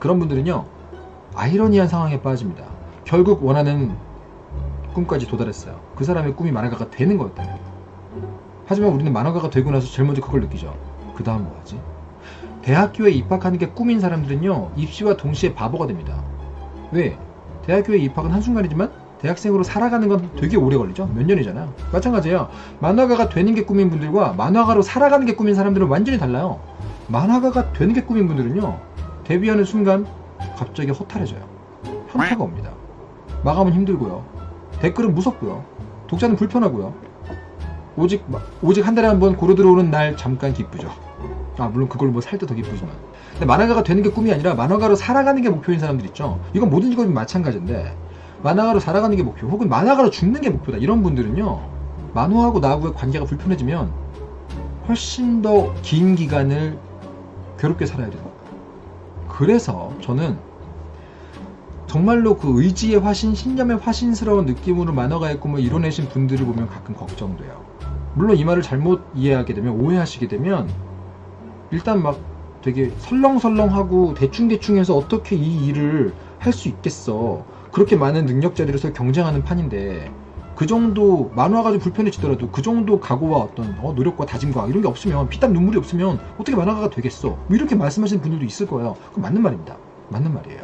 그런 분들은요 아이러니한 상황에 빠집니다. 결국 원하는 꿈까지 도달했어요. 그 사람의 꿈이 만화가가 되는 거였다면. 하지만 우리는 만화가가 되고 나서 제일 먼저 그걸 느끼죠. 그 다음 뭐하지? 대학교에 입학하는 게 꿈인 사람들은요 입시와 동시에 바보가 됩니다. 왜? 대학교에 입학은 한순간이지만 대학생으로 살아가는 건 되게 오래 걸리죠. 몇 년이잖아요. 마찬가지예요. 만화가가 되는 게 꿈인 분들과 만화가로 살아가는 게 꿈인 사람들은 완전히 달라요. 만화가가 되는 게 꿈인 분들은요. 데뷔하는 순간 갑자기 허탈해져요. 현타가 옵니다. 마감은 힘들고요. 댓글은 무섭고요. 독자는 불편하고요. 오직 오직 한 달에 한 번 고루 들어오는 날 잠깐 기쁘죠. 아 물론 그걸 뭐 살 때 더 기쁘지만. 근데 만화가가 되는 게 꿈이 아니라 만화가로 살아가는 게 목표인 사람들 있죠. 이건 모든 직업이 마찬가지인데 만화가로 살아가는 게 목표 혹은 만화가로 죽는 게 목표다 이런 분들은요 만화하고 나하고의 관계가 불편해지면 훨씬 더 긴 기간을 괴롭게 살아야 거예요 그래서 저는 정말로 그 의지의 화신, 신념의 화신스러운 느낌으로 만화가의 꿈을 이뤄내신 분들을 보면 가끔 걱정돼요. 물론 이 말을 잘못 이해하게 되면, 오해하시게 되면, 일단 막 되게 설렁설렁하고 대충대충 해서 어떻게 이 일을 할 수 있겠어. 그렇게 많은 능력자들에서 경쟁하는 판인데, 그 정도 만화가 좀 불편해지더라도 그 정도 각오와 어떤 어, 노력과 다짐과 이런 게 없으면 피땀 눈물이 없으면 어떻게 만화가가 되겠어 뭐 이렇게 말씀하시는 분들도 있을 거예요 그건 맞는 말입니다 맞는 말이에요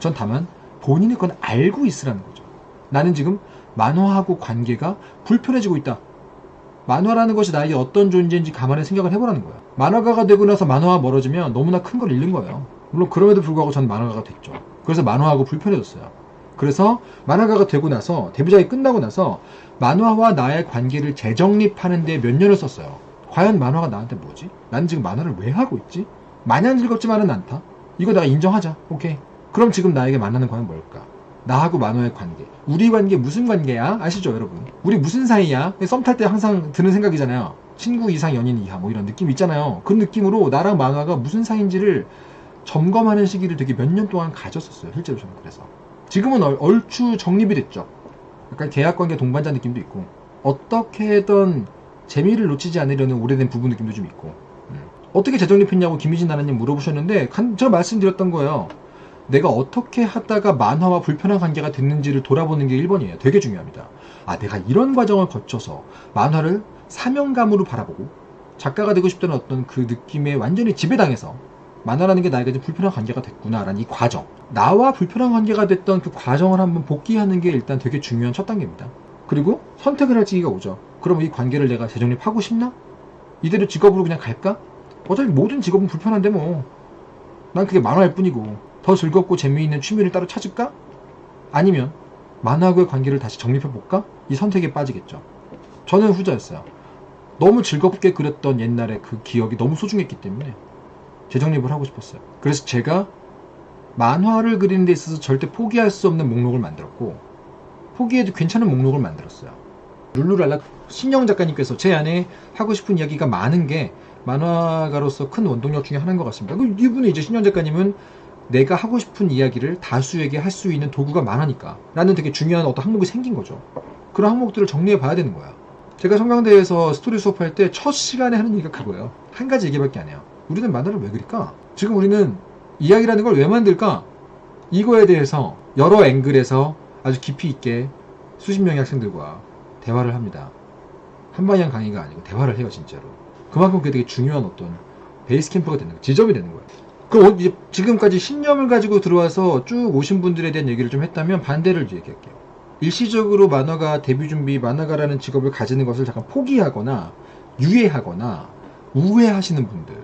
전 다만 본인이 그건 알고 있으라는 거죠. 나는 지금 만화하고 관계가 불편해지고 있다. 만화라는 것이 나에게 어떤 존재인지 가만히 생각을 해보라는 거야. 만화가가 되고 나서 만화와 멀어지면 너무나 큰 걸 잃는 거예요. 물론 그럼에도 불구하고 전 만화가가 됐죠. 그래서 만화하고 불편해졌어요. 그래서 만화가가 되고 나서 데뷔작이 끝나고 나서 만화와 나의 관계를 재정립하는 데 몇 년을 썼어요. 과연 만화가 나한테 뭐지? 난 지금 만화를 왜 하고 있지? 마냥 즐겁지만은 않다. 이거 내가 인정하자. 오케이. 그럼 지금 나에게 만나는 과연 뭘까? 나하고 만화의 관계. 우리 관계 무슨 관계야? 아시죠, 여러분? 우리 무슨 사이야? 썸 탈 때 항상 드는 생각이잖아요. 친구 이상 연인 이하 뭐 이런 느낌 있잖아요. 그 느낌으로 나랑 만화가 무슨 사이인지를 점검하는 시기를 되게 몇 년 동안 가졌었어요. 실제로 저는 그래서. 지금은 얼, 얼추 정립이 됐죠. 약간 계약관계 동반자 느낌도 있고 어떻게든 재미를 놓치지 않으려는 오래된 부부 느낌도 좀 있고 음. 어떻게 재정립했냐고 김희진 나나님 물어보셨는데 간, 제가 말씀드렸던 거예요. 내가 어떻게 하다가 만화와 불편한 관계가 됐는지를 돌아보는 게 1번이에요. 되게 중요합니다. 아, 내가 이런 과정을 거쳐서 만화를 사명감으로 바라보고 작가가 되고 싶다는 어떤 그 느낌에 완전히 지배당해서 만화라는 게 나에게 좀 불편한 관계가 됐구나라는 이 과정. 나와 불편한 관계가 됐던 그 과정을 한번 복귀하는 게 일단 되게 중요한 첫 단계입니다. 그리고 선택을 할 시기가 오죠. 그럼 이 관계를 내가 재정립하고 싶나? 이대로 직업으로 그냥 갈까? 어차피 모든 직업은 불편한데 뭐. 난 그게 만화일 뿐이고 더 즐겁고 재미있는 취미를 따로 찾을까? 아니면 만화하고의 관계를 다시 정립해볼까? 이 선택에 빠지겠죠. 저는 후자였어요. 너무 즐겁게 그렸던 옛날의 그 기억이 너무 소중했기 때문에 재정립을 하고 싶었어요. 그래서 제가 만화를 그리는 데 있어서 절대 포기할 수 없는 목록을 만들었고 포기해도 괜찮은 목록을 만들었어요. 룰루랄라 신영 작가님께서 제 안에 하고 싶은 이야기가 많은 게 만화가로서 큰 원동력 중에 하나인 것 같습니다. 그 이분은 이제 신영 작가님은 내가 하고 싶은 이야기를 다수에게 할 수 있는 도구가 많으니까 라는 되게 중요한 어떤 항목이 생긴 거죠. 그런 항목들을 정리해 봐야 되는 거야. 제가 성경대에서 스토리 수업할 때 첫 시간에 하는 얘기가 그거예요. 한 가지 얘기밖에 안 해요. 우리는 만화를 왜 그릴까? 지금 우리는 이야기라는 걸 왜 만들까? 이거에 대해서 여러 앵글에서 아주 깊이 있게 수십 명의 학생들과 대화를 합니다. 한방향 강의가 아니고 대화를 해요, 진짜로. 그만큼 그게 되게 중요한 어떤 베이스 캠프가 되는 거예요. 지점이 되는 거예요. 그럼 이제 지금까지 신념을 가지고 들어와서 쭉 오신 분들에 대한 얘기를 좀 했다면 반대를 얘기할게요. 일시적으로 만화가 데뷔 준비 만화가라는 직업을 가지는 것을 잠깐 포기하거나 유예하거나 우회하시는 분들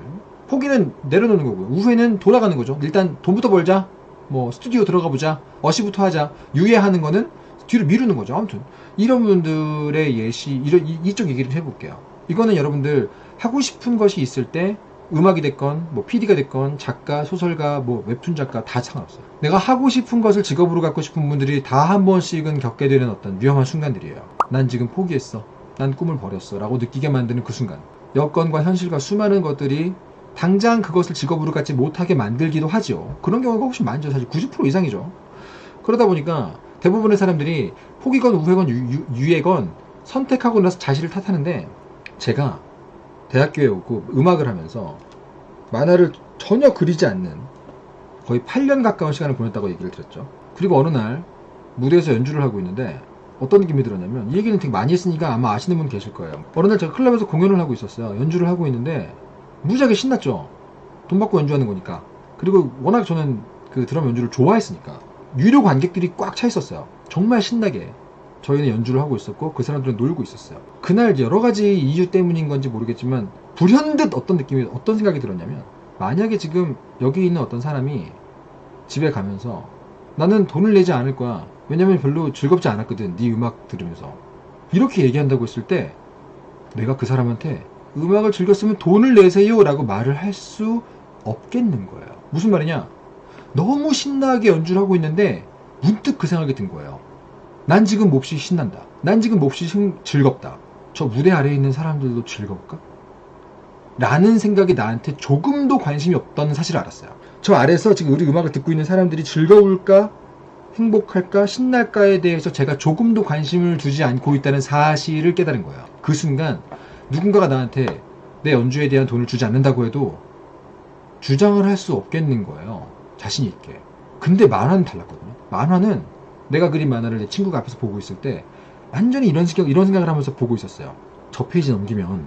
포기는 내려놓는 거고요. 우회는 돌아가는 거죠. 일단 돈부터 벌자. 뭐 스튜디오 들어가 보자. 어시부터 하자. 유예하는 거는 뒤로 미루는 거죠. 아무튼 이런 분들의 예시 이런 이, 이쪽 얘기를 해볼게요. 이거는 여러분들 하고 싶은 것이 있을 때 음악이 됐건 뭐 PD가 됐건 작가, 소설가, 뭐 웹툰 작가 다 상관없어요. 내가 하고 싶은 것을 직업으로 갖고 싶은 분들이 다 한 번씩은 겪게 되는 어떤 위험한 순간들이에요. 난 지금 포기했어. 난 꿈을 버렸어. 라고 느끼게 만드는 그 순간. 여건과 현실과 수많은 것들이 당장 그것을 직업으로 갖지 못하게 만들기도 하죠. 그런 경우가 훨씬 많죠. 사실 90% 이상이죠. 그러다 보니까 대부분의 사람들이 포기건 우회건 유, 유, 유예건 선택하고 나서 자신을 탓하는데 제가 대학교에 오고 음악을 하면서 만화를 전혀 그리지 않는 거의 8년 가까운 시간을 보냈다고 얘기를 드렸죠. 그리고 어느 날 무대에서 연주를 하고 있는데 어떤 느낌이 들었냐면 이 얘기는 되게 많이 했으니까 아마 아시는 분 계실 거예요. 어느 날 제가 클럽에서 공연을 하고 있었어요. 연주를 하고 있는데 무지하게 신났죠. 돈 받고 연주하는 거니까. 그리고 워낙 저는 그 드럼 연주를 좋아했으니까 유료 관객들이 꽉 차 있었어요. 정말 신나게 저희는 연주를 하고 있었고 그 사람들은 놀고 있었어요. 그날 여러 가지 이유 때문인 건지 모르겠지만 불현듯 어떤 느낌이 어떤 생각이 들었냐면 만약에 지금 여기 있는 어떤 사람이 집에 가면서 나는 돈을 내지 않을 거야. 왜냐면 별로 즐겁지 않았거든. 네 음악 들으면서. 이렇게 얘기한다고 했을 때 내가 그 사람한테 음악을 즐겼으면 돈을 내세요 라고 말을 할 수 없겠는 거예요. 무슨 말이냐? 너무 신나게 연주를 하고 있는데 문득 그 생각이 든 거예요. 난 지금 몹시 신난다. 난 지금 몹시 신- 즐겁다. 저 무대 아래에 있는 사람들도 즐거울까? 라는 생각이 나한테 조금도 관심이 없다는 사실을 알았어요. 저 아래서 지금 우리 음악을 듣고 있는 사람들이 즐거울까? 행복할까? 신날까에 대해서 제가 조금도 관심을 두지 않고 있다는 사실을 깨달은 거예요. 그 순간 누군가가 나한테 내 연주에 대한 돈을 주지 않는다고 해도 주장을 할 수 없겠는 거예요. 자신 있게. 근데 만화는 달랐거든요. 만화는 내가 그린 만화를 내 친구가 앞에서 보고 있을 때 완전히 이런 생각, 이런 생각을 하면서 보고 있었어요. 저 페이지 넘기면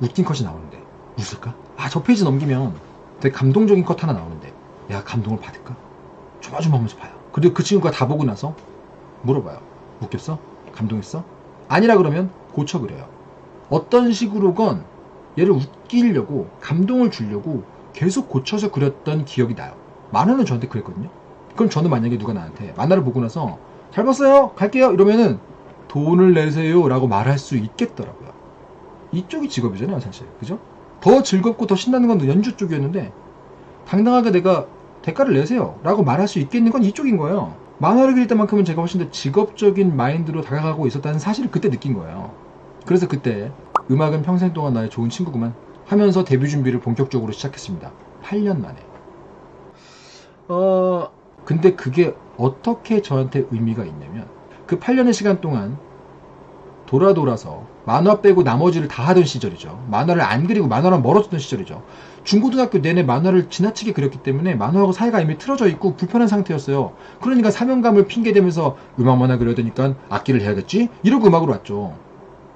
웃긴 컷이 나오는데 웃을까? 아, 저 페이지 넘기면 되게 감동적인 컷 하나 나오는데 내가 감동을 받을까? 조마조마하면서 봐요. 그리고 그 친구가 다 보고 나서 물어봐요. 웃겼어? 감동했어? 아니라 그러면 고쳐 그려요. 어떤 식으로건 얘를 웃기려고 감동을 주려고 계속 고쳐서 그렸던 기억이 나요. 만화는 저한테 그랬거든요. 그럼 저는 만약에 누가 나한테 만화를 보고 나서 잘 봤어요 갈게요 이러면은 돈을 내세요 라고 말할 수 있겠더라고요. 이쪽이 직업이잖아요 사실 그죠? 더 즐겁고 더 신나는 건 연주 쪽이었는데 당당하게 내가 대가를 내세요 라고 말할 수 있겠는 건 이쪽인 거예요. 만화를 그릴 때만큼은 제가 훨씬 더 직업적인 마인드로 다가가고 있었다는 사실을 그때 느낀 거예요. 그래서 그때 음악은 평생 동안 나의 좋은 친구구만 하면서 데뷔 준비를 본격적으로 시작했습니다. 8년 만에. 어, 근데 그게 어떻게 저한테 의미가 있냐면 그 8년의 시간 동안 돌아 돌아서 만화 빼고 나머지를 다 하던 시절이죠. 만화를 안 그리고 만화랑 멀어졌던 시절이죠. 중고등학교 내내 만화를 지나치게 그렸기 때문에 만화하고 사이가 이미 틀어져 있고 불편한 상태였어요. 그러니까 사명감을 핑계대면서 음악 만화 그려야 되니까 악기를 해야겠지? 이러고 음악으로 왔죠.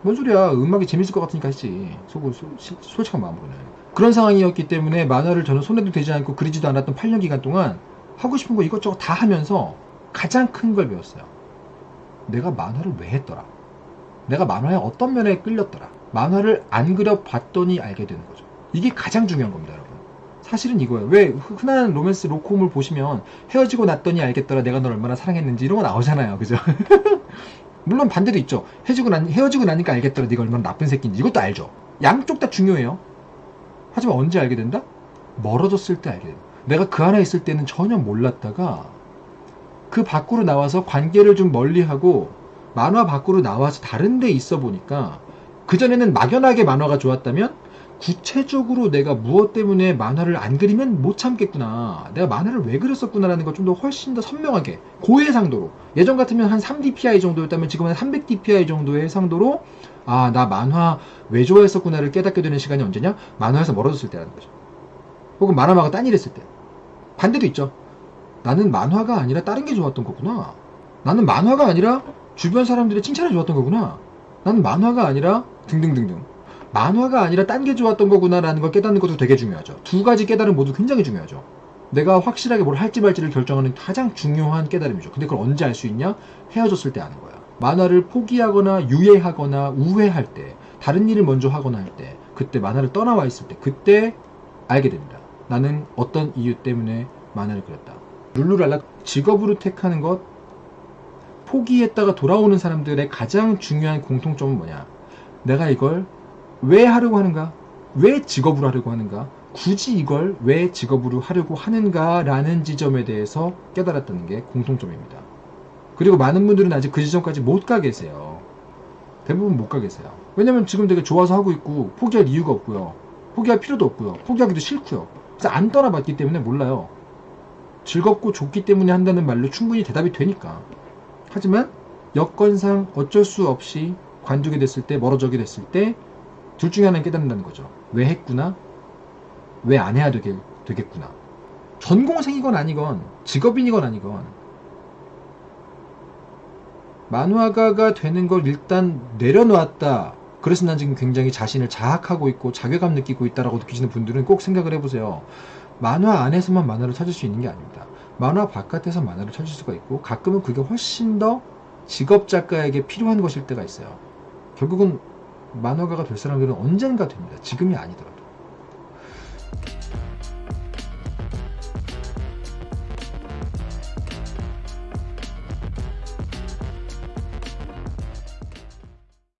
뭔 소리야. 음악이 재밌을 것 같으니까 했지. 속, 소, 시- 솔직한 마음으로는. 그런 상황이었기 때문에 만화를 저는 손에도 대지 않고 그리지도 않았던 8년 기간 동안 하고 싶은 거 이것저것 다 하면서 가장 큰 걸 배웠어요. 내가 만화를 왜 했더라? 내가 만화의 어떤 면에 끌렸더라? 만화를 안 그려봤더니 알게 되는 거죠. 이게 가장 중요한 겁니다, 여러분. 사실은 이거예요. 왜 흔한 로맨스 로콤을 보시면 헤어지고 났더니 알겠더라 내가 널 얼마나 사랑했는지 이런 거 나오잖아요. 그죠? 물론 반대도 있죠. 헤어지고, 난, 헤어지고 나니까 알겠더라 네가 얼마나 나쁜 새끼인지 이것도 알죠. 양쪽 다 중요해요. 하지만 언제 알게 된다? 멀어졌을 때 알게 된다. 내가 그 안에 있을 때는 전혀 몰랐다가 그 밖으로 나와서 관계를 좀 멀리하고 만화 밖으로 나와서 다른 데 있어 보니까 그전에는 막연하게 만화가 좋았다면 구체적으로 내가 무엇 때문에 만화를 안 그리면 못 참겠구나. 내가 만화를 왜 그렸었구나라는 걸 좀 더 훨씬 더 선명하게 고해상도로 예전 같으면 한 3dpi 정도였다면 지금은 300dpi 정도의 해상도로 아 나 만화 왜 좋아했었구나를 깨닫게 되는 시간이 언제냐? 만화에서 멀어졌을 때라는 거죠. 혹은 만화마가 딴 일 했을 때. 반대도 있죠. 나는 만화가 아니라 다른 게 좋았던 거구나. 나는 만화가 아니라 주변 사람들의 칭찬이 좋았던 거구나. 나는 만화가 아니라 등등등등. 만화가 아니라 딴 게 좋았던 거구나라는 걸 깨닫는 것도 되게 중요하죠. 두 가지 깨달음 모두 굉장히 중요하죠. 내가 확실하게 뭘 할지 말지를 결정하는 가장 중요한 깨달음이죠. 근데 그걸 언제 알 수 있냐? 헤어졌을 때 아는 거야. 만화를 포기하거나 유예하거나 우회할 때, 다른 일을 먼저 하거나 할 때, 그때 만화를 떠나와 있을 때, 그때 알게 됩니다. 나는 어떤 이유 때문에 만화를 그렸다. 룰루랄라 직업으로 택하는 것, 포기했다가 돌아오는 사람들의 가장 중요한 공통점은 뭐냐? 내가 이걸 왜 하려고 하는가? 왜 직업으로 하려고 하는가? 굳이 이걸 왜 직업으로 하려고 하는가라는 지점에 대해서 깨달았다는 게 공통점입니다. 그리고 많은 분들은 아직 그 지점까지 못 가 계세요. 대부분 못 가 계세요. 왜냐면 지금 되게 좋아서 하고 있고 포기할 이유가 없고요. 포기할 필요도 없고요. 포기하기도 싫고요. 그래서 안 떠나봤기 때문에 몰라요. 즐겁고 좋기 때문에 한다는 말로 충분히 대답이 되니까. 하지만 여건상 어쩔 수 없이 관두게 됐을 때 멀어져게 됐을 때 둘 중에 하나는 깨닫는다는 거죠. 왜 했구나? 왜 안 해야 되겠, 되겠구나. 전공생이건 아니건 직업인이건 아니건 만화가가 되는 걸 일단 내려놓았다. 그래서 난 지금 굉장히 자신을 자학하고 있고 자괴감 느끼고 있다라고 느끼시는 분들은 꼭 생각을 해보세요. 만화 안에서만 만화를 찾을 수 있는 게 아닙니다. 만화 바깥에서 만화를 찾을 수가 있고 가끔은 그게 훨씬 더 직업 작가에게 필요한 것일 때가 있어요. 결국은 만화가가 될 사람들은 언젠가 됩니다. 지금이 아니더라도.